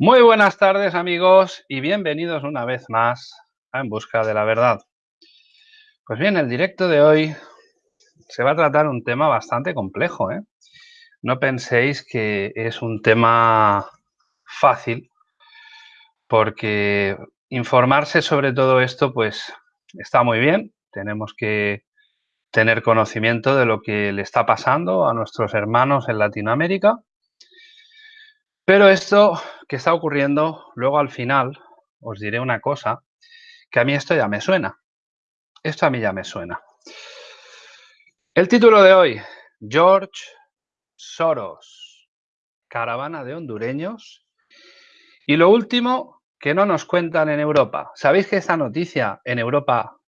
Muy buenas tardes amigos y bienvenidos una vez más a En Busca de la Verdad. Pues bien, el directo de hoy se va a tratar un tema bastante complejo. ¿eh? No penséis que es un tema fácil porque informarse sobre todo esto pues está muy bien. Tenemos que tener conocimiento de lo que le está pasando a nuestros hermanos en Latinoamérica. Pero esto que está ocurriendo, luego al final os diré una cosa, que a mí esto ya me suena. Esto a mí ya me suena. El título de hoy, George Soros, caravana de hondureños. Y lo último que no nos cuentan en Europa. ¿Sabéis que esta noticia en Europa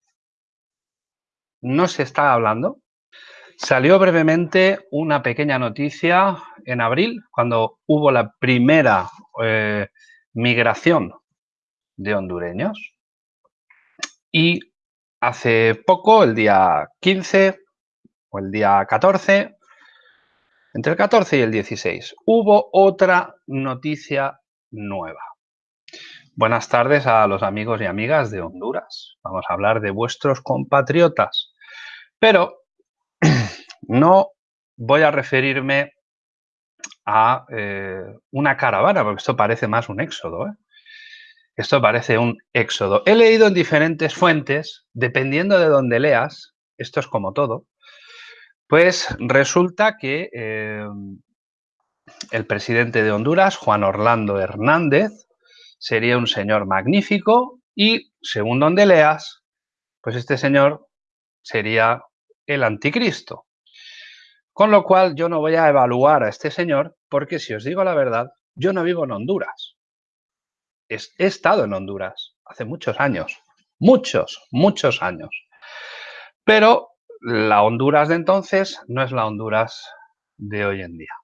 no se está hablando. Salió brevemente una pequeña noticia en abril, cuando hubo la primera eh, migración de hondureños. Y hace poco, el día 15 o el día 14, entre el 14 y el 16, hubo otra noticia nueva. Buenas tardes a los amigos y amigas de Honduras. Vamos a hablar de vuestros compatriotas. Pero no voy a referirme a eh, una caravana, porque esto parece más un éxodo. ¿eh? Esto parece un éxodo. He leído en diferentes fuentes, dependiendo de donde leas, esto es como todo, pues resulta que eh, el presidente de Honduras, Juan Orlando Hernández, sería un señor magnífico y, según donde leas, pues este señor sería el anticristo. Con lo cual yo no voy a evaluar a este señor porque si os digo la verdad, yo no vivo en Honduras. He estado en Honduras hace muchos años, muchos, muchos años. Pero la Honduras de entonces no es la Honduras de hoy en día.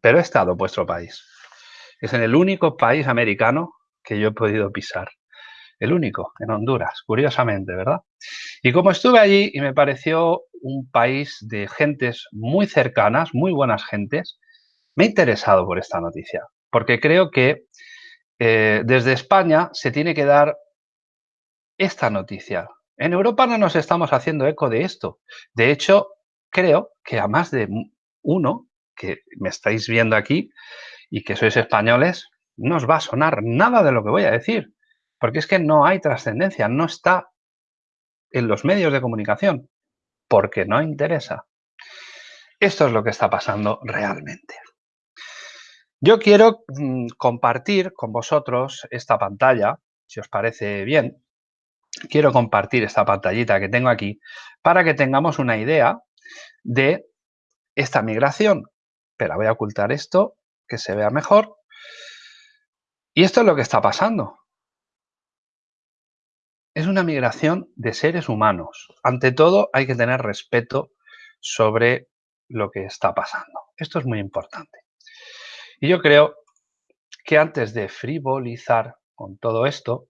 Pero he estado en vuestro país. Es en el único país americano que yo he podido pisar. El único, en Honduras, curiosamente, ¿verdad? Y como estuve allí y me pareció un país de gentes muy cercanas, muy buenas gentes, me he interesado por esta noticia, porque creo que eh, desde España se tiene que dar esta noticia. En Europa no nos estamos haciendo eco de esto. De hecho, creo que a más de uno que me estáis viendo aquí y que sois españoles, no os va a sonar nada de lo que voy a decir, porque es que no hay trascendencia, no está en los medios de comunicación, porque no interesa. Esto es lo que está pasando realmente. Yo quiero mm, compartir con vosotros esta pantalla, si os parece bien. Quiero compartir esta pantallita que tengo aquí para que tengamos una idea de esta migración. Pero voy a ocultar esto que se vea mejor. Y esto es lo que está pasando. Es una migración de seres humanos. Ante todo, hay que tener respeto sobre lo que está pasando. Esto es muy importante. Y yo creo que antes de frivolizar con todo esto,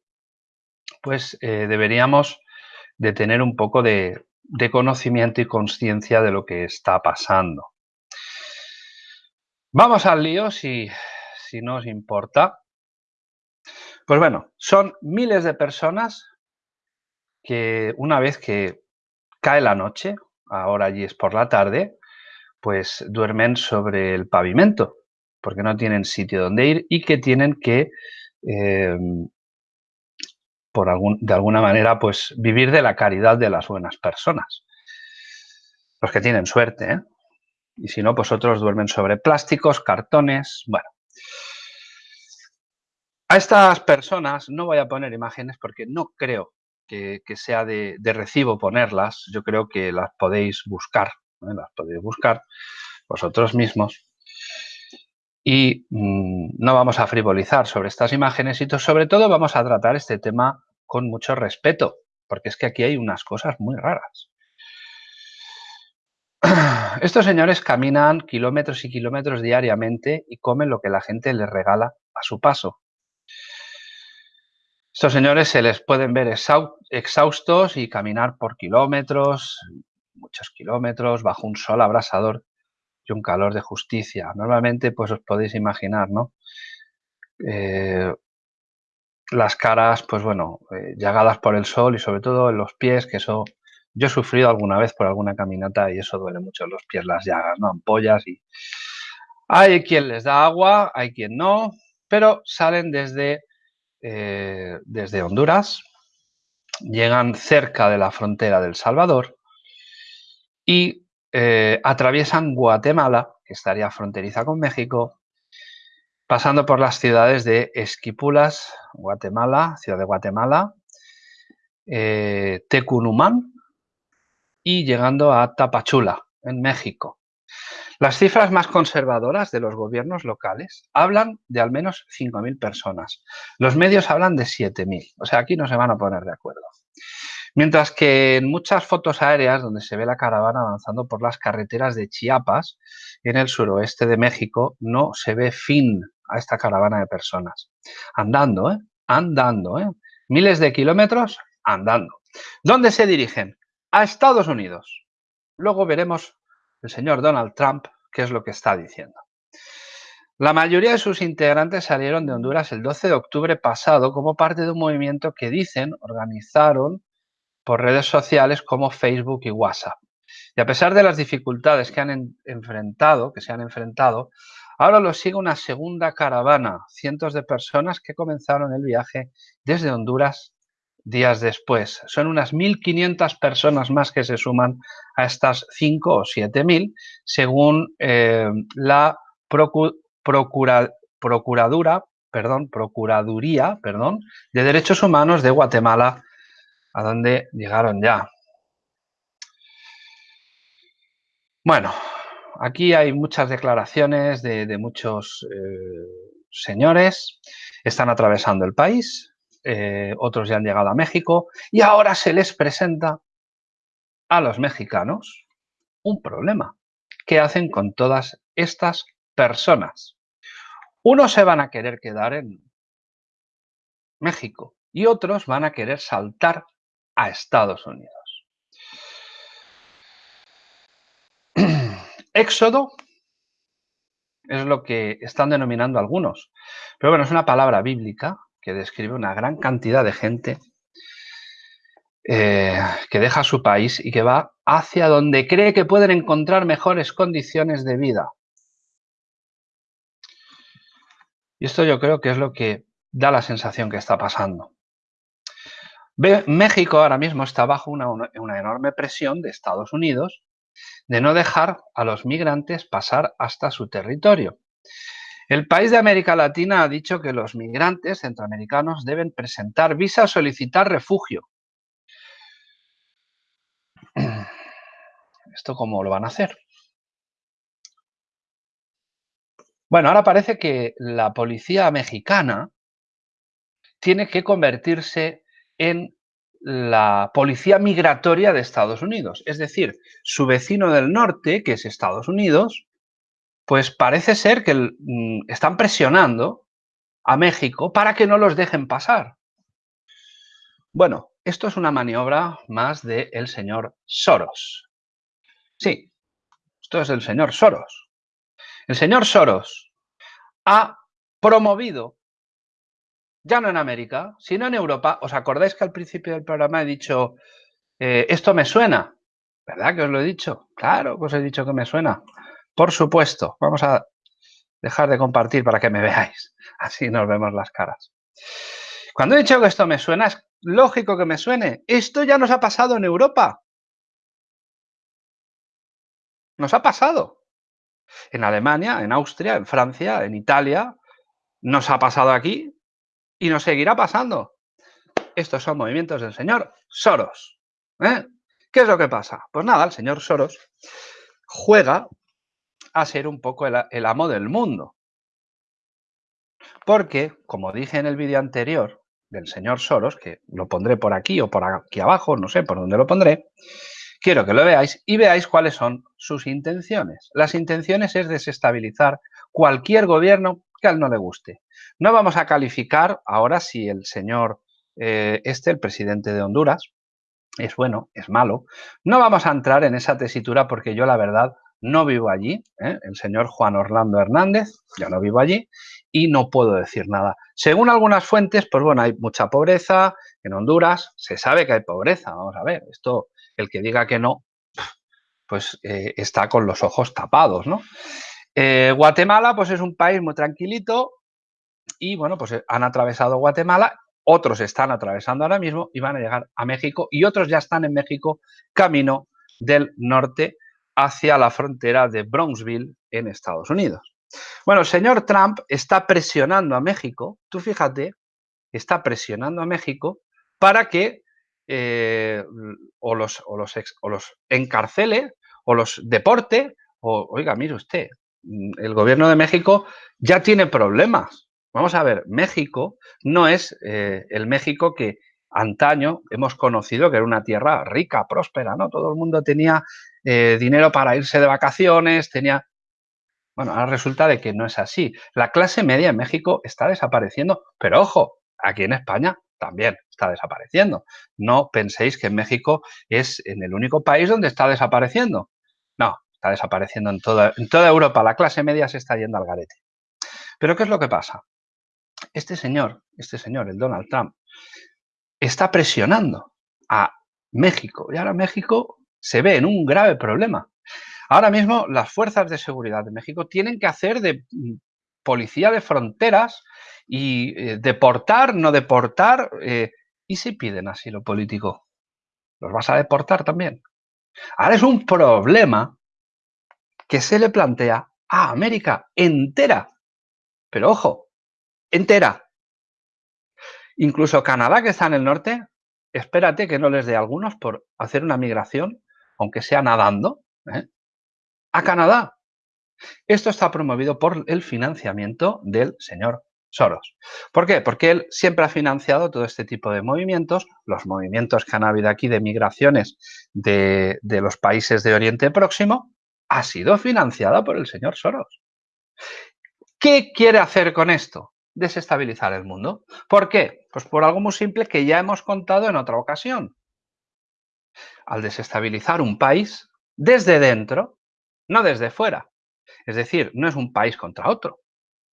pues eh, deberíamos de tener un poco de, conocimiento y conciencia de lo que está pasando. Vamos al lío, si, si no os importa. Pues bueno, son miles de personas que una vez que cae la noche, ahora allí es por la tarde, pues duermen sobre el pavimento, porque no tienen sitio donde ir y que tienen que, em, por algún, de alguna manera, pues vivir de la caridad de las buenas personas. Los que tienen suerte, ¿eh? Y si no, pues otros duermen sobre plásticos, cartones, bueno. A estas personas no voy a poner imágenes porque no creo que, sea de, recibo ponerlas. Yo creo que las podéis buscar, ¿eh? las podéis buscar vosotros mismos. Y mm, no vamos a frivolizar sobre estas imágenes y sobre todo vamos a tratar este tema con mucho respeto, porque es que aquí hay unas cosas muy raras. Estos señores caminan kilómetros y kilómetros diariamente y comen lo que la gente les regala a su paso. Estos señores se les pueden ver exhaustos y caminar por kilómetros, muchos kilómetros, bajo un sol abrasador y un calor de justicia. Normalmente, pues os podéis imaginar, ¿no? eh, las caras, pues bueno, eh, llagadas por el sol y sobre todo en los pies, que eso yo he sufrido alguna vez por alguna caminata y eso duele mucho en los pies, las llagas, ¿no? Ampollas y... Hay quien les da agua, hay quien no, pero salen desde, eh, desde Honduras, llegan cerca de la frontera del Salvador y eh, atraviesan Guatemala, que estaría fronteriza con México, pasando por las ciudades de Esquipulas, Guatemala, ciudad de Guatemala, eh, Tecunumán y llegando a Tapachula, en México. Las cifras más conservadoras de los gobiernos locales hablan de al menos 5.000 personas. Los medios hablan de 7.000. O sea, aquí no se van a poner de acuerdo. Mientras que en muchas fotos aéreas donde se ve la caravana avanzando por las carreteras de Chiapas, en el suroeste de México, no se ve fin a esta caravana de personas. Andando, ¿eh? Andando, ¿eh? Miles de kilómetros andando. ¿Dónde se dirigen? A Estados Unidos. Luego veremos el señor Donald Trump qué es lo que está diciendo. La mayoría de sus integrantes salieron de Honduras el 12 de octubre pasado como parte de un movimiento que dicen organizaron por redes sociales como Facebook y WhatsApp. Y a pesar de las dificultades que han enfrentado, que se han enfrentado, Ahora lo sigue una segunda caravana, cientos de personas que comenzaron el viaje desde Honduras días después. Son unas 1.500 personas más que se suman a estas 5 o 7.000, según eh, la Procuradura, perdón, Procuraduría perdón, de Derechos Humanos de Guatemala, a donde llegaron ya. Bueno, Aquí hay muchas declaraciones de, muchos eh, señores, están atravesando el país, eh, otros ya han llegado a México y ahora se les presenta a los mexicanos un problema. ¿Qué hacen con todas estas personas? Unos se van a querer quedar en México y otros van a querer saltar a Estados Unidos. Éxodo es lo que están denominando algunos. Pero bueno, es una palabra bíblica que describe una gran cantidad de gente eh, que deja su país y que va hacia donde cree que pueden encontrar mejores condiciones de vida. Y esto yo creo que es lo que da la sensación que está pasando. México ahora mismo está bajo una enorme presión de Estados Unidos de no dejar a los migrantes pasar hasta su territorio. El país de América Latina ha dicho que los migrantes centroamericanos deben presentar visa o solicitar refugio. ¿Esto cómo lo van a hacer? Bueno, ahora parece que la policía mexicana tiene que convertirse en la policía migratoria de Estados Unidos. Es decir, su vecino del norte, que es Estados Unidos, pues parece ser que mm, están presionando a México para que no los dejen pasar. Bueno, esto es una maniobra más del señor Soros. Sí, esto es el señor Soros. El señor Soros ha promovido ya no en América, sino en Europa. ¿Os acordáis que al principio del programa he dicho, eh, esto me suena? ¿Verdad que os lo he dicho? Claro os he dicho que me suena. Por supuesto, vamos a dejar de compartir para que me veáis. Así nos vemos las caras. Cuando he dicho que esto me suena, es lógico que me suene. Esto ya nos ha pasado en Europa. Nos ha pasado. En Alemania, en Austria, en Francia, en Italia. Nos ha pasado aquí y nos seguirá pasando. Estos son movimientos del señor Soros. ¿eh? ¿Qué es lo que pasa? Pues nada, el señor Soros juega a ser un poco el, amo del mundo. Porque, como dije en el vídeo anterior del señor Soros, que lo pondré por aquí o por aquí abajo, no sé por dónde lo pondré, quiero que lo veáis y veáis cuáles son sus intenciones. Las intenciones es desestabilizar cualquier gobierno que a él no le guste. No vamos a calificar ahora si el señor eh, este, el presidente de Honduras, es bueno, es malo. No vamos a entrar en esa tesitura porque yo la verdad no vivo allí, ¿eh? el señor Juan Orlando Hernández, yo no vivo allí y no puedo decir nada. Según algunas fuentes, pues bueno, hay mucha pobreza en Honduras, se sabe que hay pobreza, vamos a ver, esto, el que diga que no, pues eh, está con los ojos tapados, ¿no? Eh, Guatemala, pues es un país muy tranquilito y bueno, pues han atravesado Guatemala, otros están atravesando ahora mismo y van a llegar a México y otros ya están en México camino del norte hacia la frontera de Bronxville en Estados Unidos. Bueno, el señor Trump está presionando a México, tú fíjate, está presionando a México para que eh, o, los, o, los o los encarcele o los deporte o, oiga, mire usted, mm, el gobierno de México ya tiene problemas. Vamos a ver, México no es eh, el México que antaño hemos conocido que era una tierra rica, próspera, ¿no? Todo el mundo tenía eh, dinero para irse de vacaciones, tenía... Bueno, ahora resulta de que no es así. La clase media en México está desapareciendo, pero ojo, aquí en España también está desapareciendo. No penséis que México es en el único país donde está desapareciendo. No, está desapareciendo en toda, en toda Europa. La clase media se está yendo al garete. Pero ¿qué es lo que pasa? Este señor, este señor, el Donald Trump, está presionando a México. Y ahora México se ve en un grave problema. Ahora mismo las fuerzas de seguridad de México tienen que hacer de mm, policía de fronteras y eh, deportar, no deportar. Eh, ¿Y si piden asilo político? ¿Los vas a deportar también? Ahora es un problema que se le plantea a América entera. Pero ojo, entera. Incluso Canadá, que está en el norte, espérate que no les dé algunos por hacer una migración, aunque sea nadando, ¿eh? a Canadá. Esto está promovido por el financiamiento del señor Soros. ¿Por qué? Porque él siempre ha financiado todo este tipo de movimientos, los movimientos que han habido aquí de migraciones de, de los países de Oriente Próximo, ha sido financiado por el señor Soros. ¿Qué quiere hacer con esto? desestabilizar el mundo. ¿Por qué? Pues por algo muy simple que ya hemos contado en otra ocasión. Al desestabilizar un país desde dentro, no desde fuera. Es decir, no es un país contra otro.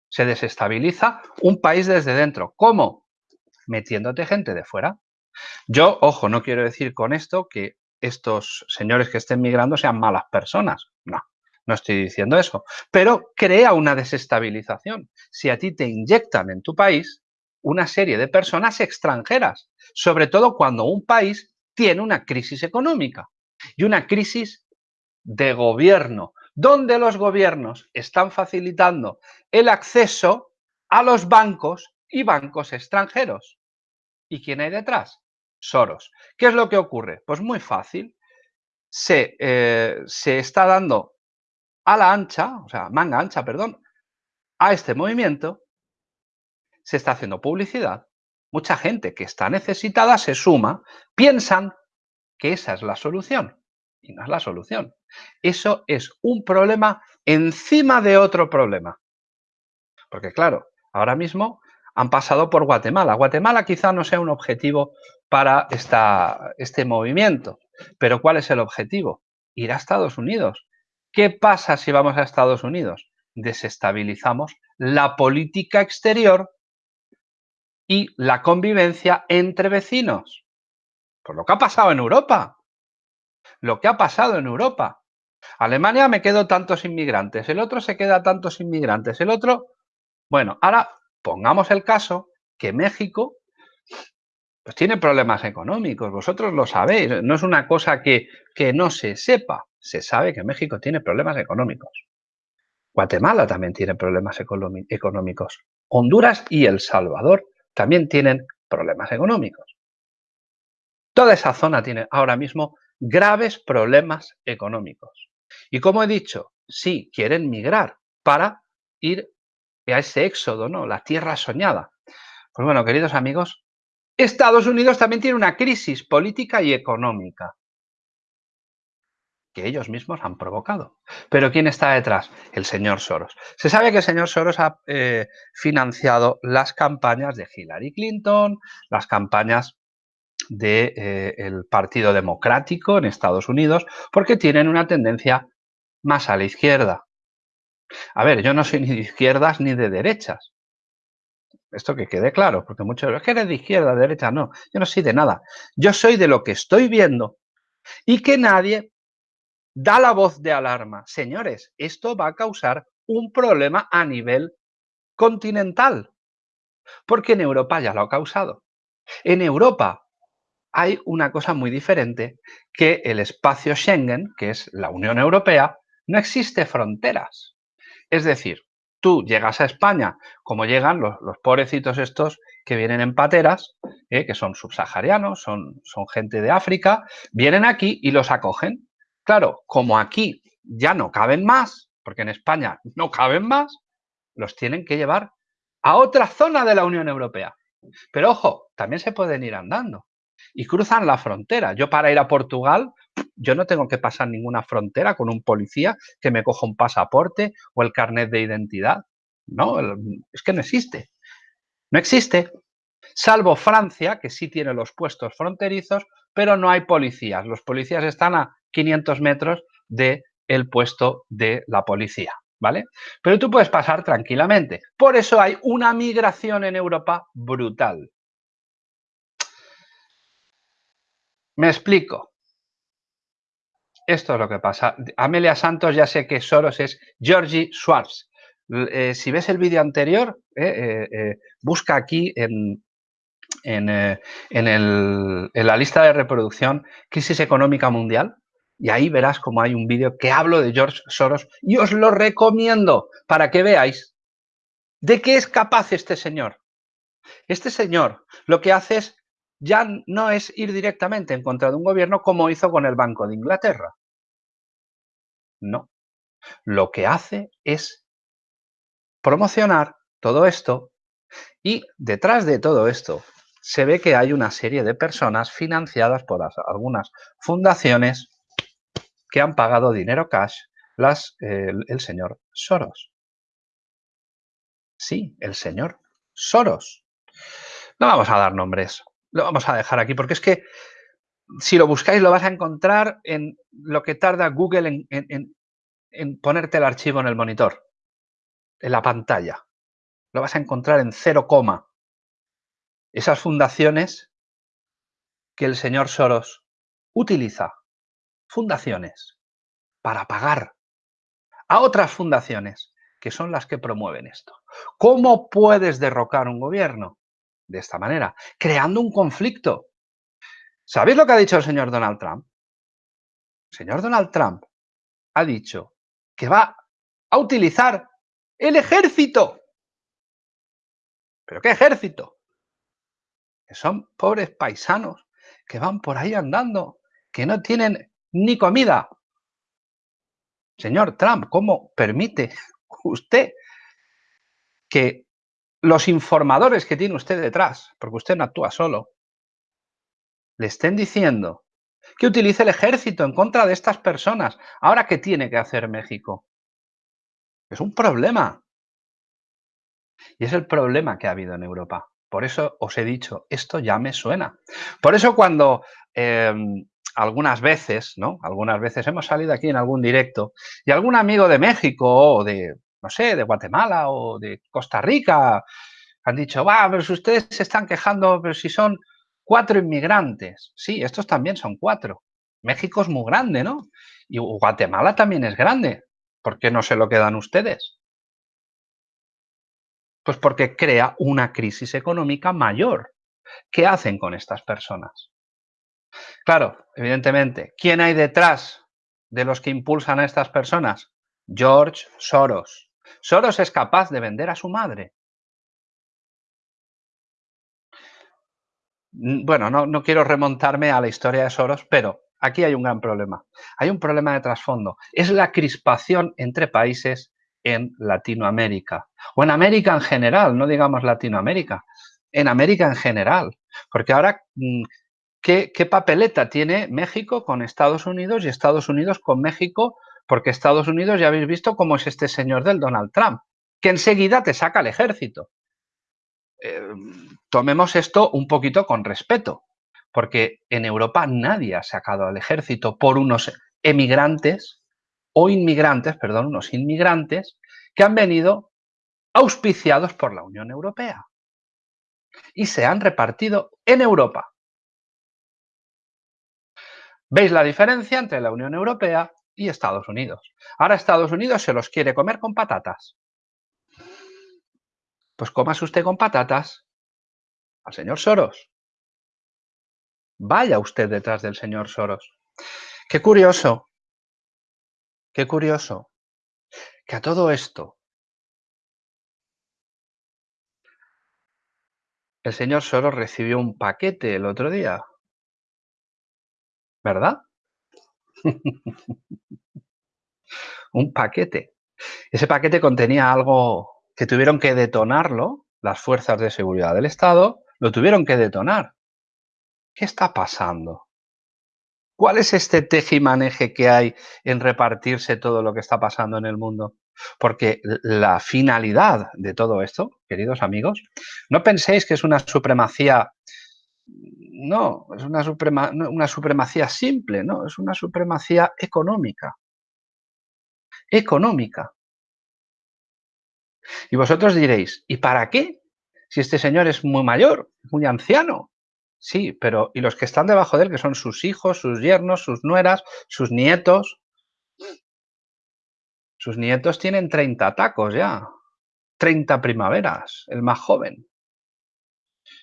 Se desestabiliza un país desde dentro. ¿Cómo? Metiéndote gente de fuera. Yo, ojo, no quiero decir con esto que estos señores que estén migrando sean malas personas. No, no estoy diciendo eso, pero crea una desestabilización. Si a ti te inyectan en tu país una serie de personas extranjeras, sobre todo cuando un país tiene una crisis económica y una crisis de gobierno, donde los gobiernos están facilitando el acceso a los bancos y bancos extranjeros. ¿Y quién hay detrás? Soros. ¿Qué es lo que ocurre? Pues muy fácil. Se, eh, se está dando a la ancha, o sea, manga ancha, perdón, a este movimiento, se está haciendo publicidad. Mucha gente que está necesitada se suma, piensan que esa es la solución y no es la solución. Eso es un problema encima de otro problema. Porque claro, ahora mismo han pasado por Guatemala. Guatemala quizá no sea un objetivo para esta, este movimiento, pero ¿cuál es el objetivo? Ir a Estados Unidos, ¿Qué pasa si vamos a Estados Unidos? Desestabilizamos la política exterior y la convivencia entre vecinos. Por lo que ha pasado en Europa. Lo que ha pasado en Europa. Alemania me quedo tantos inmigrantes, el otro se queda tantos inmigrantes, el otro... Bueno, ahora pongamos el caso que México pues tiene problemas económicos, vosotros lo sabéis, no es una cosa que, que no se sepa se sabe que México tiene problemas económicos. Guatemala también tiene problemas económicos. Honduras y El Salvador también tienen problemas económicos. Toda esa zona tiene ahora mismo graves problemas económicos. Y como he dicho, sí, quieren migrar para ir a ese éxodo, ¿no? La tierra soñada. Pues bueno, queridos amigos, Estados Unidos también tiene una crisis política y económica que ellos mismos han provocado. Pero ¿quién está detrás? El señor Soros. Se sabe que el señor Soros ha eh, financiado las campañas de Hillary Clinton, las campañas del de, eh, Partido Democrático en Estados Unidos, porque tienen una tendencia más a la izquierda. A ver, yo no soy ni de izquierdas ni de derechas. Esto que quede claro, porque muchos es que eres de izquierda, de derecha, no, yo no soy de nada. Yo soy de lo que estoy viendo y que nadie da la voz de alarma. Señores, esto va a causar un problema a nivel continental, porque en Europa ya lo ha causado. En Europa hay una cosa muy diferente, que el espacio Schengen, que es la Unión Europea, no existe fronteras. Es decir, tú llegas a España, como llegan los, pobrecitos estos que vienen en pateras, eh, que son subsaharianos, son, son gente de África, vienen aquí y los acogen. Claro, como aquí ya no caben más, porque en España no caben más, los tienen que llevar a otra zona de la Unión Europea. Pero ojo, también se pueden ir andando y cruzan la frontera. Yo para ir a Portugal, yo no tengo que pasar ninguna frontera con un policía que me coja un pasaporte o el carnet de identidad. No, es que no existe. No existe. Salvo Francia, que sí tiene los puestos fronterizos, pero no hay policías. Los policías están a 500 metros del el puesto de la policía. ¿Vale? Pero tú puedes pasar tranquilamente. Por eso hay una migración en Europa brutal. Me explico. Esto es lo que pasa. Amelia Santos ya sé que Soros es Georgie Schwartz. Eh, si ves el vídeo anterior, eh, eh, busca aquí en, en, en, la lista de reproducción Crisis Económica Mundial y ahí verás como hay un vídeo que hablo de George Soros y os lo recomiendo para que veáis de qué es capaz este señor. Este señor lo que hace es ya no es ir directamente en contra de un gobierno como hizo con el Banco de Inglaterra. No. Lo que hace es promocionar todo esto y detrás de todo esto se ve que hay una serie de personas financiadas por algunas fundaciones que han pagado dinero cash las, el señor Soros. Sí, el señor Soros. No vamos a dar nombres, lo vamos a dejar aquí, porque es que si lo buscáis lo vas a encontrar en lo que tarda Google en, ponerte el archivo en el monitor, en la pantalla. Lo vas a encontrar en cero coma. Esas fundaciones que el señor Soros utiliza, fundaciones, para pagar a otras fundaciones que son las que promueven esto. ¿Cómo puedes derrocar un gobierno? de esta manera, creando un conflicto. ¿Sabéis lo que ha dicho el señor Donald Trump? El señor Donald Trump ha dicho que va a utilizar el ejército. ¿Pero qué ejército? Que son pobres paisanos que van por ahí andando, que no tienen ni comida. Señor Trump, ¿cómo permite usted que los informadores que tiene usted detrás, porque usted no actúa solo, le estén diciendo que utilice el ejército en contra de estas personas. Ahora, ¿qué tiene que hacer México? Es un problema. Y es el problema que ha habido en Europa. Por eso os he dicho, esto ya me suena. Por eso cuando em, algunas veces, ¿no? Algunas veces hemos salido aquí en algún directo y algún amigo de México o de no sé, de Guatemala o de Costa Rica, han dicho, va, pero si ustedes se están quejando, pero si son cuatro inmigrantes. Sí, estos también son cuatro. México es muy grande, ¿no? Y Guatemala también es grande. ¿Por qué no se lo quedan ustedes? Pues porque crea una crisis económica mayor. ¿Qué hacen con estas personas? Claro, evidentemente, ¿quién hay detrás de los que impulsan a estas personas? George Soros. Soros es capaz de vender a su madre. Mm, bueno, no, no quiero remontarme a la historia de Soros, pero aquí hay un gran problema. Hay un problema de trasfondo. Es la crispación entre países en Latinoamérica. O en América en general, no digamos Latinoamérica. En América en general. Porque ahora, mm, ¿qué, papeleta tiene México con Estados Unidos y Estados Unidos con México porque Estados Unidos ya habéis visto cómo es este señor del Donald Trump, que enseguida te saca el ejército. Eh, tomemos esto un poquito con respeto, porque en Europa nadie ha sacado al ejército por unos emigrantes o inmigrantes, perdón, unos inmigrantes que han venido auspiciados por la Unión Europea y se han repartido en Europa. ¿Veis la diferencia entre la Unión Europea y Estados Unidos? Ahora Estados Unidos se los quiere comer con patatas. Pues comas usted con patatas al señor Soros. Vaya usted detrás del señor Soros. Qué curioso, qué curioso, que a todo esto el señor Soros recibió un paquete el otro día, ¿verdad? un paquete. Ese paquete contenía algo que tuvieron que detonarlo las fuerzas de seguridad del Estado, lo tuvieron que detonar. ¿Qué está pasando? ¿Cuál es este tejimaneje que hay en repartirse todo lo que está pasando en el mundo? Porque la finalidad de todo esto, queridos amigos, no penséis que es una supremacía, no, es una, una supremacía simple, no, es una supremacía económica. Económica. Y vosotros diréis, ¿y para qué? Si este señor es muy mayor, muy anciano, Sí, pero ¿y los que están debajo de él, que son sus hijos, sus yernos, sus nueras, sus nietos? Sus nietos tienen 30 tacos ya, 30 primaveras, el más joven.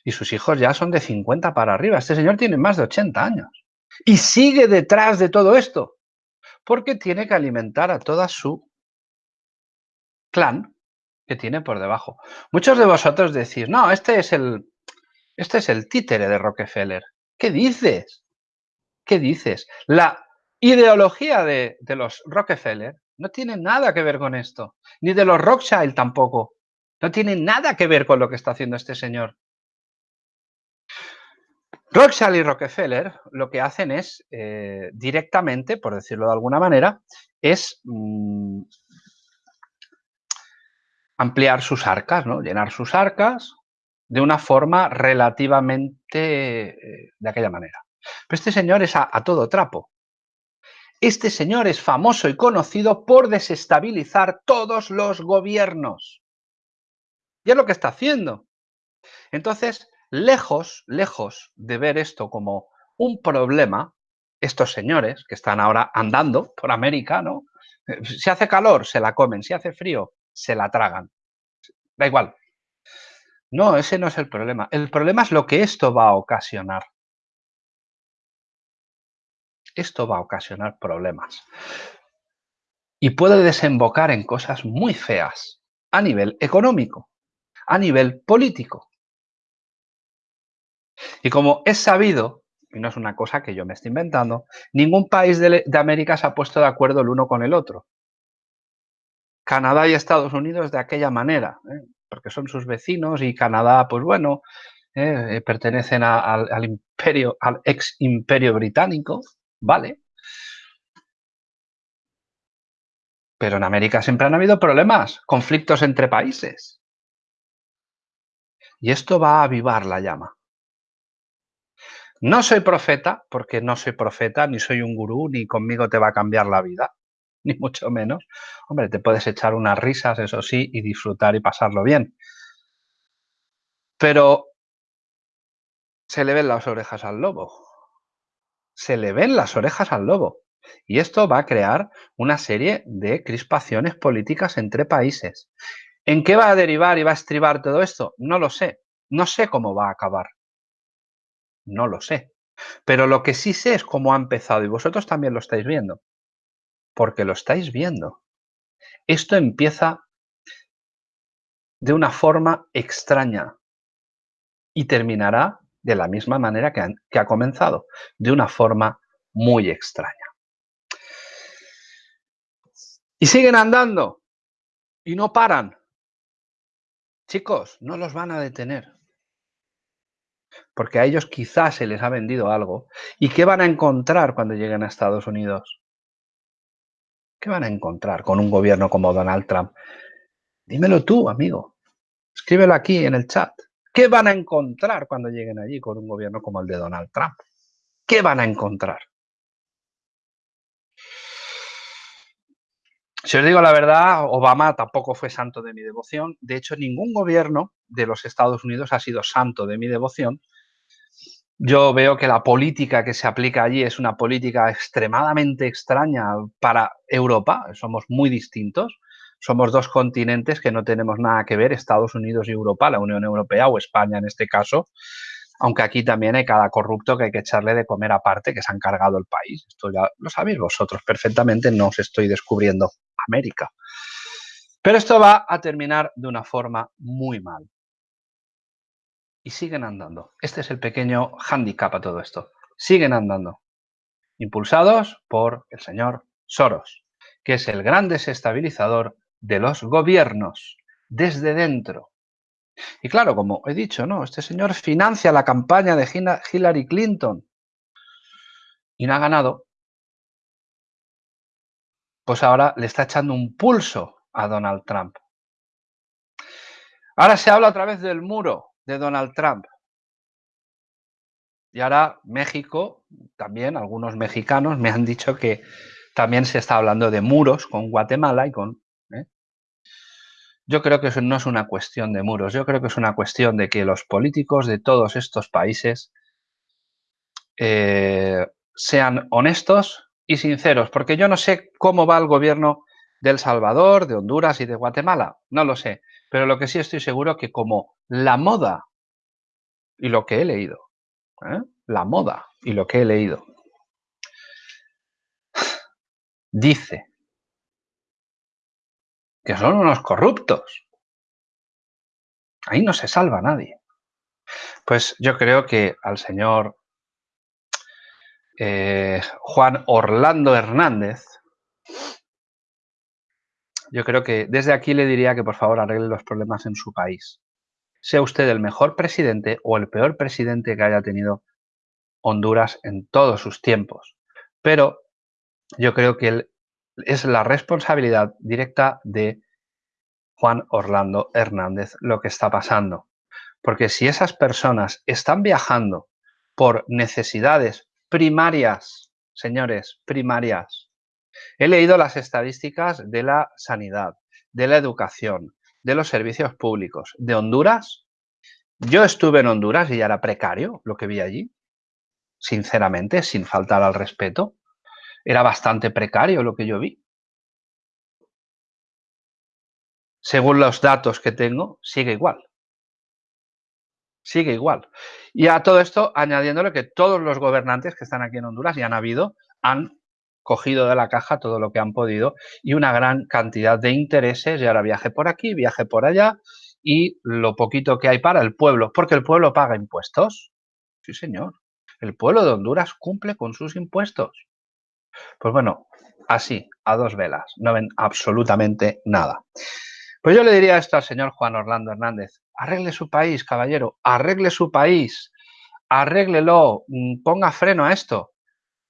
Y sus hijos ya son de 50 para arriba. Este señor tiene más de 80 años. Y sigue detrás de todo esto, porque tiene que alimentar a toda su clan que tiene por debajo. Muchos de vosotros decís, no, este es el, este es el títere de Rockefeller. ¿Qué dices? ¿Qué dices? La ideología de, los Rockefeller no tiene nada que ver con esto. Ni de los Rothschild tampoco. No tiene nada que ver con lo que está haciendo este señor. Rothschild y Rockefeller lo que hacen es eh, directamente, por decirlo de alguna manera, es mm, ampliar sus arcas, ¿no? llenar sus arcas de una forma relativamente eh, de aquella manera. Pero este señor es a, todo trapo. Este señor es famoso y conocido por desestabilizar todos los gobiernos. Y es lo que está haciendo. Entonces, lejos, lejos de ver esto como un problema, estos señores que están ahora andando por América, ¿no? Eh, si hace calor, se la comen, si hace frío, se la tragan. Da igual, no, ese no es el problema. El problema es lo que esto va a ocasionar. Esto va a ocasionar problemas. Y puede desembocar en cosas muy feas a nivel económico, a nivel político. Y como es sabido, y no es una cosa que yo me esté inventando, ningún país de, América se ha puesto de acuerdo el uno con el otro. Canadá y Estados Unidos de aquella manera. ¿eh? porque son sus vecinos y Canadá, pues bueno, eh, pertenecen al imperio, al ex imperio británico, ¿vale? Pero en América siempre han habido problemas, conflictos entre países. Y esto va a avivar la llama. No soy profeta, porque no soy profeta, ni soy un gurú, ni conmigo te va a cambiar la vida. ni mucho menos. Hombre, te puedes echar unas risas, eso sí, y disfrutar y pasarlo bien. Pero se le ven las orejas al lobo. Se le ven las orejas al lobo. Y esto va a crear una serie de crispaciones políticas entre países. ¿En qué va a derivar y va a estribar todo esto? No lo sé. No sé cómo va a acabar. No lo sé. Pero lo que sí sé es cómo ha empezado y vosotros también lo estáis viendo porque lo estáis viendo. Esto empieza de una forma extraña y terminará de la misma manera que, ha comenzado, de una forma muy extraña. Y siguen andando y no paran. Chicos, no los van a detener. Porque a ellos quizás se les ha vendido algo. ¿Y qué van a encontrar cuando lleguen a Estados Unidos? ¿Qué van a encontrar con un gobierno como Donald Trump? Dímelo tú, amigo. Escríbelo aquí en el chat. ¿Qué van a encontrar cuando lleguen allí con un gobierno como el de Donald Trump? ¿Qué van a encontrar? Si os digo la verdad, Obama tampoco fue santo de mi devoción. De hecho, ningún gobierno de los Estados Unidos ha sido santo de mi devoción. Yo veo que la política que se aplica allí es una política extremadamente extraña para Europa. Somos muy distintos. Somos dos continentes que no tenemos nada que ver, Estados Unidos y Europa, la Unión Europea o España en este caso aunque aquí también hay cada corrupto que hay que echarle de comer aparte, que se han cargado el país. Esto ya lo sabéis vosotros perfectamente, no os estoy descubriendo América. Pero esto va a terminar de una forma muy mal. Y siguen andando. Este es el pequeño handicap a todo esto. Siguen andando. Impulsados por el señor Soros, que es el gran desestabilizador de los gobiernos desde dentro. Y claro, como he dicho, ¿no? Este señor financia la campaña de Hillary Clinton y no ha ganado. Pues ahora le está echando un pulso a Donald Trump. Ahora se habla otra vez del muro de Donald Trump. Y ahora México, también algunos mexicanos me han dicho que también se está hablando de muros con Guatemala y con yo creo que eso no es una cuestión de muros, yo creo que es una cuestión de que los políticos de todos estos países eh, sean honestos y sinceros, porque yo no sé cómo va el gobierno de El Salvador, de Honduras y de Guatemala, no lo sé, pero lo que sí estoy seguro que como la moda y lo que he leído, ¿eh? la moda y lo que he leído, dice que son unos corruptos. Ahí no se salva nadie. Pues yo creo que al señor eh, Juan Orlando Hernández, yo creo que desde aquí le diría que por favor arregle los problemas en su país. Sea usted el mejor presidente o el peor presidente que haya tenido Honduras en todos sus tiempos. Pero yo creo que es la responsabilidad directa de Juan Orlando Hernández lo que está pasando. Porque si esas personas están viajando por necesidades primarias, señores, primarias, he leído las estadísticas de la sanidad, de la educación, de los servicios públicos, de Honduras. Yo estuve en Honduras y ya era precario lo que vi allí, sinceramente, sin faltar al respeto era bastante precario lo que yo vi. Según los datos que tengo, sigue igual. Sigue igual. Y a todo esto, añadiéndole que todos los gobernantes que están aquí en Honduras y han habido, han cogido de la caja todo lo que han podido y una gran cantidad de intereses y ahora viaje por aquí, viaje por allá y lo poquito que hay para el pueblo, porque el pueblo paga impuestos. Sí, señor. El pueblo de Honduras cumple con sus impuestos. Pues bueno, así, a dos velas, no ven absolutamente nada. Pues yo le diría esto al señor Juan Orlando Hernández, arregle su país, caballero, arregle su país, arréglelo, mm, ponga freno a esto.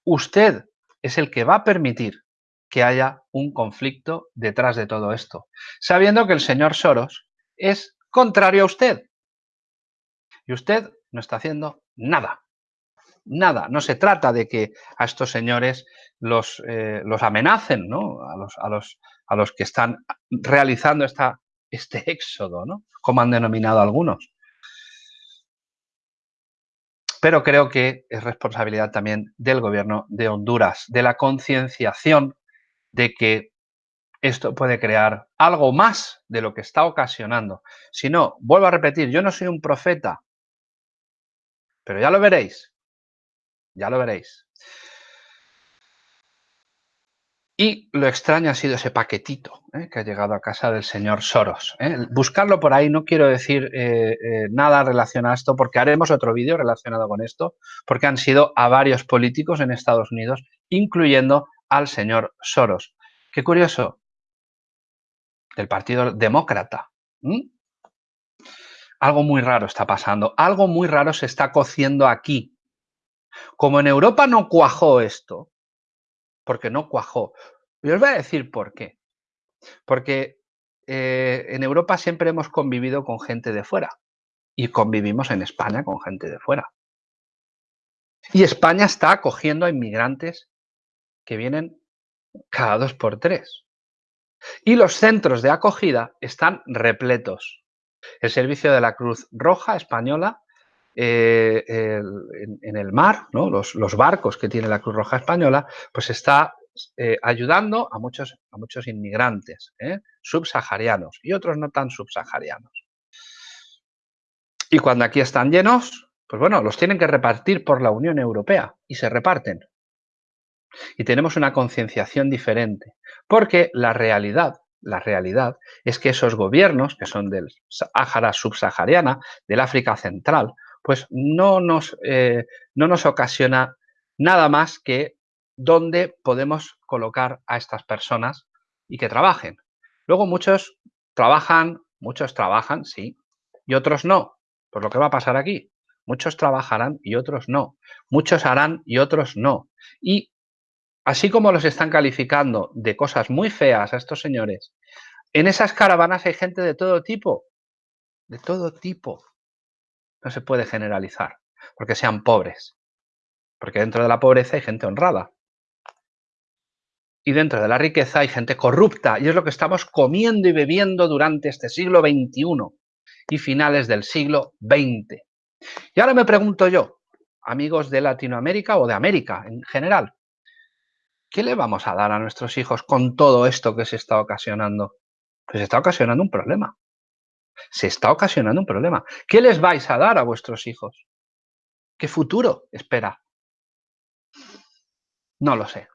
Usted es el que va a permitir que haya un conflicto detrás de todo esto, sabiendo que el señor Soros es contrario a usted. Y usted no está haciendo nada nada. No se trata de que a estos señores los, eh, los amenacen, ¿no? A los, a, los, a los que están realizando esta, este éxodo, ¿no? Como han denominado algunos. Pero creo que es responsabilidad también del gobierno de Honduras, de la concienciación de que esto puede crear algo más de lo que está ocasionando. Si no, vuelvo a repetir, yo no soy un profeta, pero ya lo veréis, ya lo veréis. Y lo extraño ha sido ese paquetito ¿eh? que ha llegado a casa del señor Soros. ¿eh? Buscarlo por ahí, no quiero decir eh, nada relacionado a esto, porque haremos otro vídeo relacionado con esto, porque han sido a varios políticos en Estados Unidos, incluyendo al señor Soros. Qué curioso, del Partido Demócrata. Algo muy raro está pasando, algo muy raro se está cociendo aquí, como en Europa no cuajó esto, porque no cuajó, yo os voy a decir por qué. Porque eh, en Europa siempre hemos convivido con gente de fuera y convivimos en España con gente de fuera. Y España está acogiendo a inmigrantes que vienen cada dos por tres. Y los centros de acogida están repletos. El servicio de la Cruz Roja Española eh, en, el mar, los, barcos que tiene la Cruz Roja Española, pues está eh, ayudando a muchos, inmigrantes ¿eh? subsaharianos y otros no tan subsaharianos. Y cuando aquí están llenos, pues bueno, los tienen que repartir por la Unión Europea y se reparten. Y tenemos una concienciación diferente, porque la realidad, la realidad es que esos gobiernos, que son del Sáhara subsahariana, del África Central, pues no nos, eh, no nos ocasiona nada más que dónde podemos colocar a estas personas y que trabajen. Luego muchos trabajan, muchos trabajan, sí, y otros no. Pues lo que va a pasar aquí, muchos trabajarán y otros no. Muchos harán y otros no. Y así como los están calificando de cosas muy feas a estos señores, en esas caravanas hay gente de todo tipo, de todo tipo. No se puede generalizar, porque sean pobres. Porque dentro de la pobreza hay gente honrada. Y dentro de la riqueza hay gente corrupta. Y es lo que estamos comiendo y bebiendo durante este siglo XXI y finales del siglo XX. Y ahora me pregunto yo, amigos de Latinoamérica o de América en general, ¿qué le vamos a dar a nuestros hijos con todo esto que se está ocasionando? Pues se está ocasionando un problema se está ocasionando un problema. ¿Qué les vais a dar a vuestros hijos? ¿Qué futuro espera? No lo sé,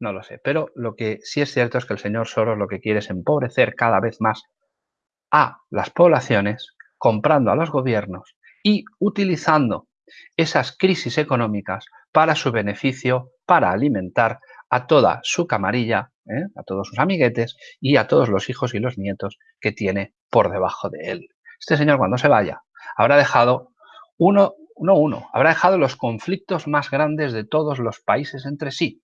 no lo sé. Pero lo que sí es cierto es que el señor Soros lo que quiere es empobrecer cada vez más a las poblaciones, comprando a los gobiernos y utilizando esas crisis económicas para su beneficio, para alimentar a toda su camarilla, ¿eh? a todos sus amiguetes y a todos los hijos y los nietos que tiene por debajo de él. Este señor cuando se vaya habrá dejado uno, no uno, habrá dejado los conflictos más grandes de todos los países entre sí.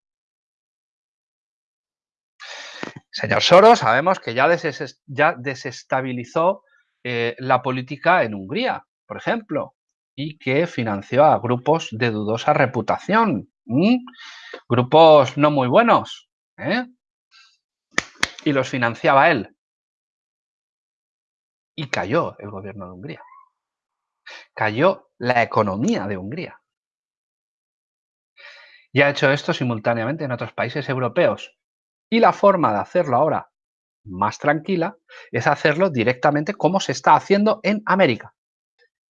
Señor Soros, sabemos que ya, ya desestabilizó eh, la política en Hungría, por ejemplo, y que financió a grupos de dudosa reputación, grupos no muy buenos, ¿eh? Y los financiaba él. Y cayó el gobierno de Hungría. Cayó la economía de Hungría. Y ha hecho esto simultáneamente en otros países europeos. Y la forma de hacerlo ahora más tranquila es hacerlo directamente como se está haciendo en América.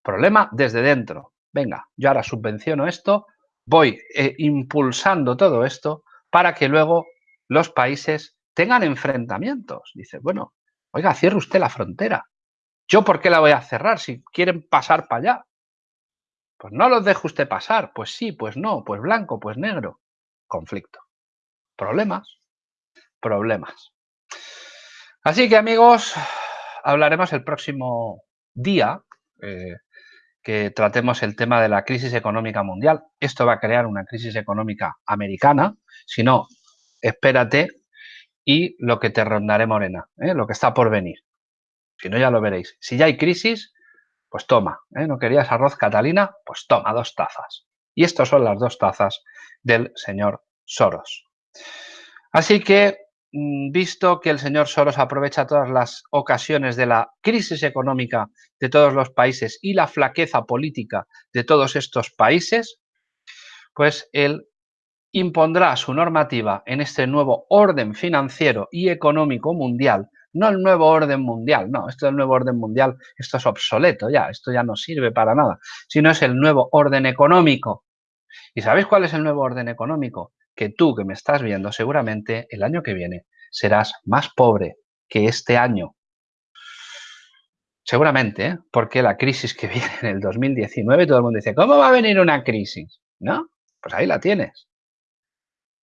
Problema desde dentro. Venga, yo ahora subvenciono esto, voy eh, impulsando todo esto para que luego los países tengan enfrentamientos. Dice, bueno, oiga, cierre usted la frontera. ¿Yo por qué la voy a cerrar si quieren pasar para allá? Pues no los deje usted pasar. Pues sí, pues no, pues blanco, pues negro. Conflicto. Problemas, problemas. Así que amigos, hablaremos el próximo día eh, que tratemos el tema de la crisis económica mundial. Esto va a crear una crisis económica americana. Si no, espérate y lo que te rondaré morena, ¿eh? lo que está por venir. Si no, ya lo veréis. Si ya hay crisis, pues toma. ¿eh? ¿No querías arroz Catalina? Pues toma dos tazas. Y estas son las dos tazas del señor Soros. Así que, mm, visto que el señor Soros aprovecha todas las ocasiones de la crisis económica de todos los países y la flaqueza política de todos estos países, pues él impondrá su normativa en este nuevo orden financiero y económico mundial, no el nuevo orden mundial, no, esto del nuevo orden mundial, esto es obsoleto ya, esto ya no sirve para nada, sino es el nuevo orden económico. ¿Y sabéis cuál es el nuevo orden económico? Que tú que me estás viendo seguramente el año que viene serás más pobre que este año. Seguramente, ¿eh? porque la crisis que viene en el 2019, todo el mundo dice, ¿cómo va a venir una crisis? ¿No? Pues ahí la tienes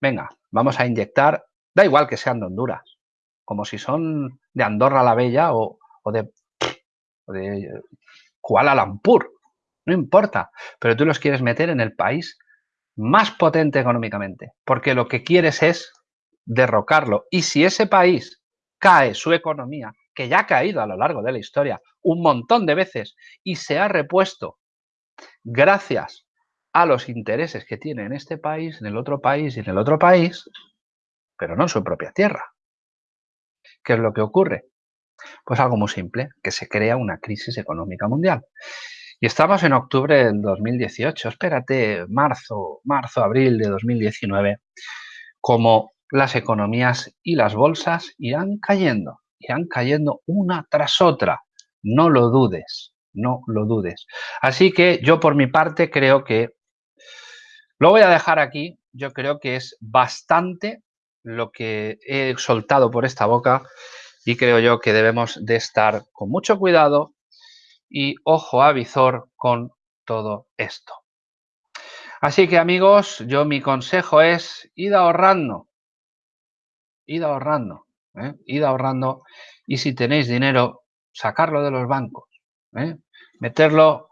venga, vamos a inyectar, da igual que sean de Honduras, como si son de Andorra la Bella o, de, de Kuala Lumpur, no importa, pero tú los quieres meter en el país más potente económicamente, porque lo que quieres es derrocarlo. Y si ese país cae su economía, que ya ha caído a lo largo de la historia un montón de veces y se ha repuesto gracias a los intereses que tiene en este país, en el otro país y en el otro país, pero no en su propia tierra. ¿Qué es lo que ocurre? Pues algo muy simple, que se crea una crisis económica mundial. Y estamos en octubre del 2018, espérate, marzo, marzo, abril de 2019, como las economías y las bolsas irán cayendo, irán cayendo una tras otra. No lo dudes, no lo dudes. Así que yo por mi parte creo que, lo voy a dejar aquí, yo creo que es bastante lo que he soltado por esta boca y creo yo que debemos de estar con mucho cuidado y ojo a visor con todo esto. Así que amigos, yo mi consejo es id ahorrando, id ahorrando, ¿eh? id ahorrando y si tenéis dinero, sacarlo de los bancos, ¿eh? meterlo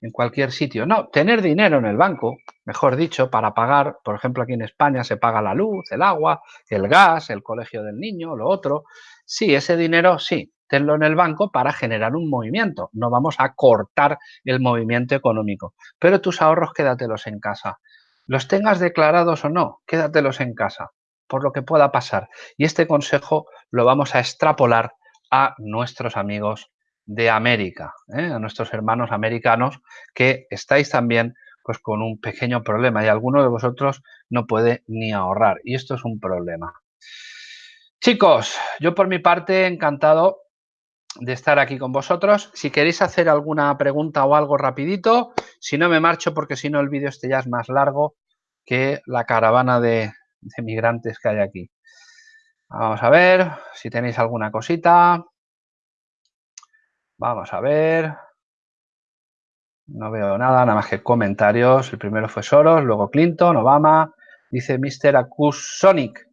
en cualquier sitio. No, tener dinero en el banco, mejor dicho, para pagar, por ejemplo, aquí en España se paga la luz, el agua, el gas, el colegio del niño, lo otro. Sí, ese dinero, sí, tenlo en el banco para generar un movimiento. No vamos a cortar el movimiento económico. Pero tus ahorros quédatelos en casa. Los tengas declarados o no, quédatelos en casa, por lo que pueda pasar. Y este consejo lo vamos a extrapolar a nuestros amigos de América, ¿eh? a nuestros hermanos americanos que estáis también pues con un pequeño problema y alguno de vosotros no puede ni ahorrar y esto es un problema. Chicos, yo por mi parte encantado de estar aquí con vosotros. Si queréis hacer alguna pregunta o algo rapidito, si no me marcho porque si no el vídeo este ya es más largo que la caravana de, de migrantes que hay aquí. Vamos a ver si tenéis alguna cosita. Vamos a ver. No veo nada, nada más que comentarios. El primero fue Soros, luego Clinton, Obama, dice Mr. Acusonic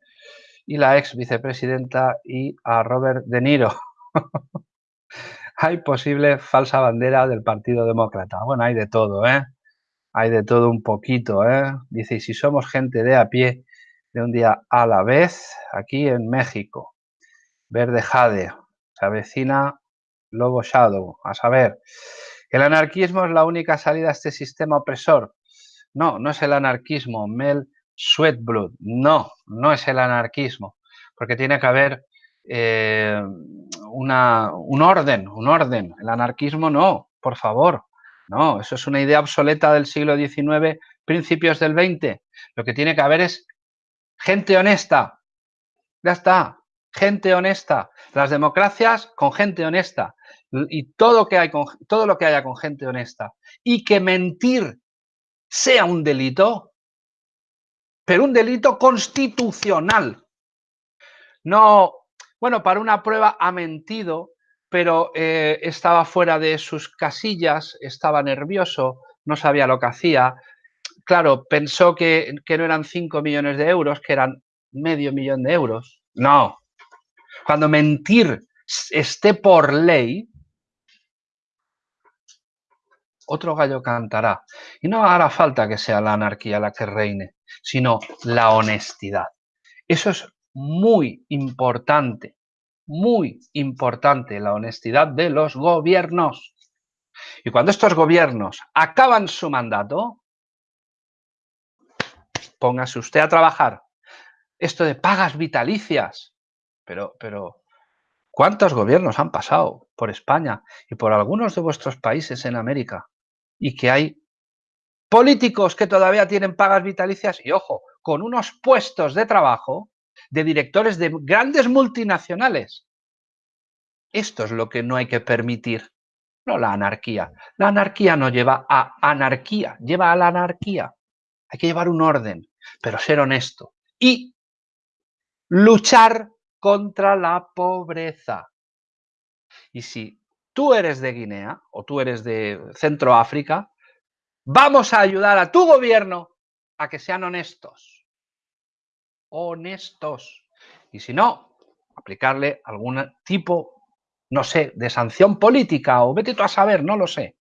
y la ex vicepresidenta y a Robert De Niro. hay posible falsa bandera del Partido Demócrata. Bueno, hay de todo, ¿eh? Hay de todo un poquito, ¿eh? Dice, y si somos gente de a pie de un día a la vez, aquí en México. Verde Jade, se avecina Lobo Shadow. A saber, ¿el anarquismo es la única salida a este sistema opresor? No, no es el anarquismo. Mel Sweatblood. No, no es el anarquismo. Porque tiene que haber eh, una, un orden, un orden. El anarquismo no, por favor. No, eso es una idea obsoleta del siglo XIX, principios del XX. Lo que tiene que haber es gente honesta. Ya está, gente honesta. Las democracias con gente honesta y todo, que hay con, todo lo que haya con gente honesta y que mentir sea un delito, pero un delito constitucional. No, bueno, para una prueba ha mentido, pero eh, estaba fuera de sus casillas, estaba nervioso, no sabía lo que hacía. Claro, pensó que, que no eran 5 millones de euros, que eran medio millón de euros. No. Cuando mentir esté por ley, otro gallo cantará. Y no hará falta que sea la anarquía la que reine, sino la honestidad. Eso es muy importante, muy importante, la honestidad de los gobiernos. Y cuando estos gobiernos acaban su mandato, póngase usted a trabajar. Esto de pagas vitalicias, pero, pero, ¿cuántos gobiernos han pasado por España y por algunos de vuestros países en América? y que hay políticos que todavía tienen pagas vitalicias y, ojo, con unos puestos de trabajo de directores de grandes multinacionales. Esto es lo que no hay que permitir, no la anarquía. La anarquía no lleva a anarquía, lleva a la anarquía. Hay que llevar un orden, pero ser honesto y luchar contra la pobreza. Y si tú eres de Guinea o tú eres de Centroáfrica, vamos a ayudar a tu gobierno a que sean honestos. Honestos. Y si no, aplicarle algún tipo, no sé, de sanción política o vete tú a saber, no lo sé.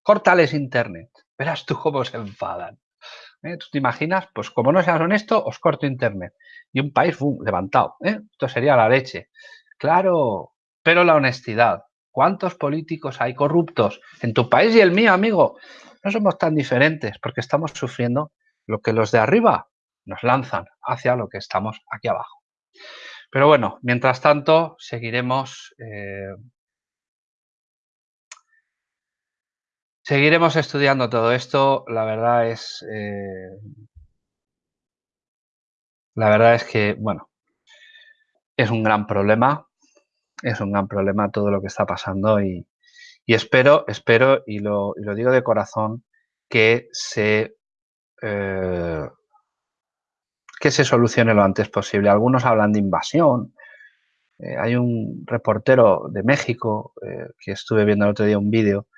Córtales internet. Verás tú cómo se enfadan. ¿Eh? ¿Tú te imaginas? Pues como no seas honesto, os corto internet. Y un país levantado. ¿eh? Esto sería la leche. Claro, pero la honestidad, ¿Cuántos políticos hay corruptos en tu país y el mío, amigo? No somos tan diferentes porque estamos sufriendo lo que los de arriba nos lanzan hacia lo que estamos aquí abajo. Pero bueno, mientras tanto, seguiremos eh, Seguiremos estudiando todo esto. La verdad es, eh, la verdad es que, bueno, es un gran problema. Es un gran problema todo lo que está pasando y, espero, espero, y lo, digo de corazón, que se, eh, que se solucione lo antes posible. Algunos hablan de invasión. Eh, hay un reportero de México que estuve viendo el otro día un vídeo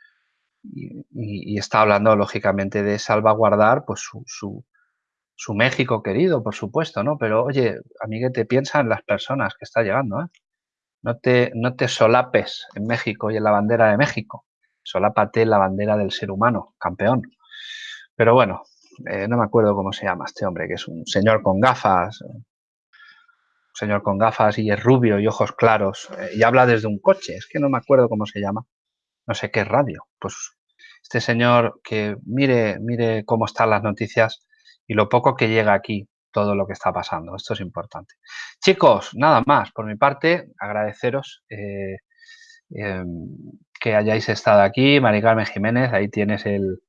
y, está hablando lógicamente de salvaguardar pues su, su, México querido, por supuesto, ¿no? Pero oye, amiguete, piensa en las personas que está llegando, ¿eh? No te, no te solapes en México y en la bandera de México. Solápate en la bandera del ser humano, campeón. Pero bueno, eh, no me acuerdo cómo se llama este hombre, que es un señor con gafas, un señor con gafas y es rubio y ojos claros, eh, y habla desde un coche, es que no me acuerdo cómo se llama no sé qué radio. Pues este señor que mire, mire cómo están las noticias y lo poco que llega aquí, todo lo que está pasando. Esto es importante. Chicos, nada más. Por mi parte, agradeceros eh, em, que hayáis estado aquí. Mari Carmen Jiménez, ahí tienes el,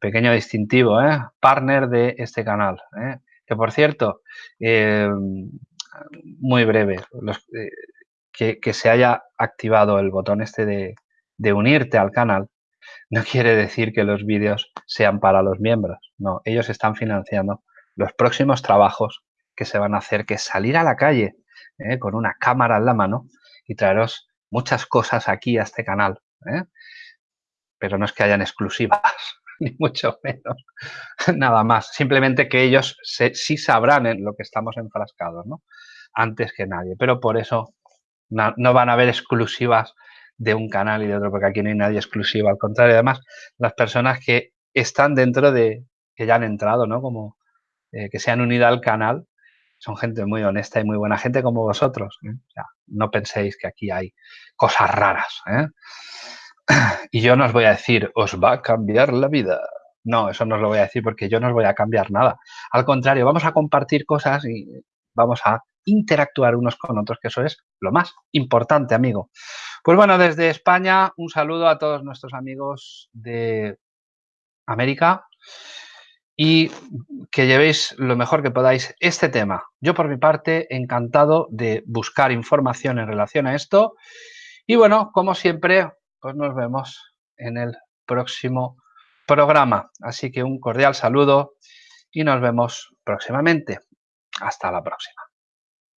pequeño distintivo, ¿eh? partner de este canal. ¿eh? Que por cierto, em, muy breve, que, que, se haya activado el botón este de unirte al canal, no quiere decir que los vídeos sean para los miembros. No, ellos están financiando los próximos trabajos que se van a hacer, que es salir a la calle ¿eh? con una cámara en la mano y traeros muchas cosas aquí a este canal. ¿eh? Pero no es que hayan exclusivas, ni mucho menos. Nada más. Simplemente que ellos sí sabrán en lo que estamos enfrascados, ¿no? Antes que nadie. Pero por eso no van a haber exclusivas de un canal y de otro, porque aquí no hay nadie exclusivo. Al contrario, además, las personas que están dentro de, que ya han entrado, ¿no? Como eh, que se han unido al canal, son gente muy honesta y muy buena gente como vosotros. ¿eh? no penséis que aquí hay cosas raras. ¿eh? Y yo no os voy a decir, os va a cambiar la vida. No, eso no os lo voy a decir porque yo no os voy a cambiar nada. Al contrario, vamos a compartir cosas y vamos a interactuar unos con otros, que eso es lo más importante, amigo. Pues bueno, desde España, un saludo a todos nuestros amigos de América y que llevéis lo mejor que podáis este tema. Yo por mi parte, encantado de buscar información en relación a esto. Y bueno, como siempre, pues nos vemos en el próximo programa. Así que un cordial saludo y nos vemos próximamente. Hasta la próxima.